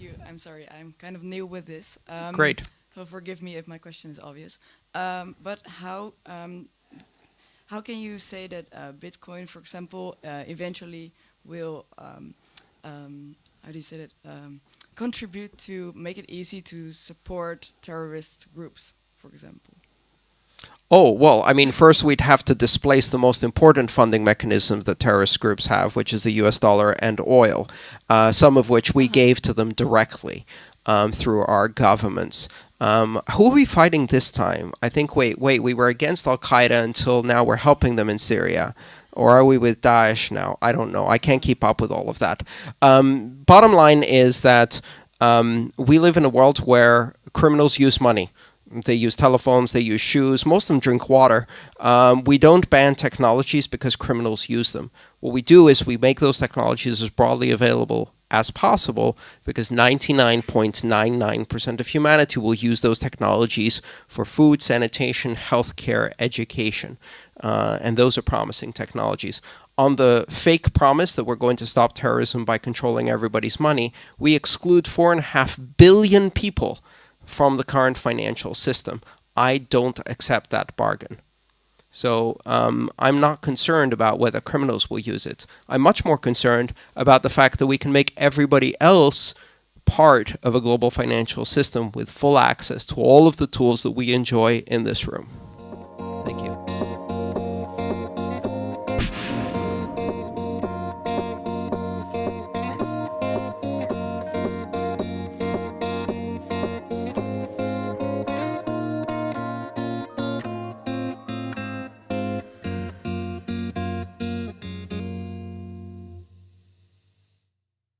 you. I'm sorry, I'm kind of new with this. Um, Great. So forgive me if my question is obvious. Um, but how um, how can you say that uh, Bitcoin, for example, uh, eventually will um, um, how do you say that um, contribute to make it easy to support terrorist groups, for example? Oh, well, I mean, first we'd have to displace the most important funding mechanism that terrorist groups have, which is the US dollar and oil, uh, some of which we gave to them directly um, through our governments. Um, who are we fighting this time? I think, wait, wait, we were against Al Qaeda until now we're helping them in Syria. Or are we with Daesh now? I don't know. I can't keep up with all of that. Um, bottom line is that um, we live in a world where criminals use money. They use telephones, they use shoes, most of them drink water. Um, we don't ban technologies because criminals use them. What we do is we make those technologies as broadly available as possible because 99.99% of humanity will use those technologies for food, sanitation, healthcare, education. Uh, and those are promising technologies. On the fake promise that we're going to stop terrorism by controlling everybody's money, we exclude four and a half billion people from the current financial system. I don't accept that bargain. So um, I'm not concerned about whether criminals will use it. I'm much more concerned about the fact that we can make everybody else part of a global financial system with full access to all of the tools that we enjoy in this room.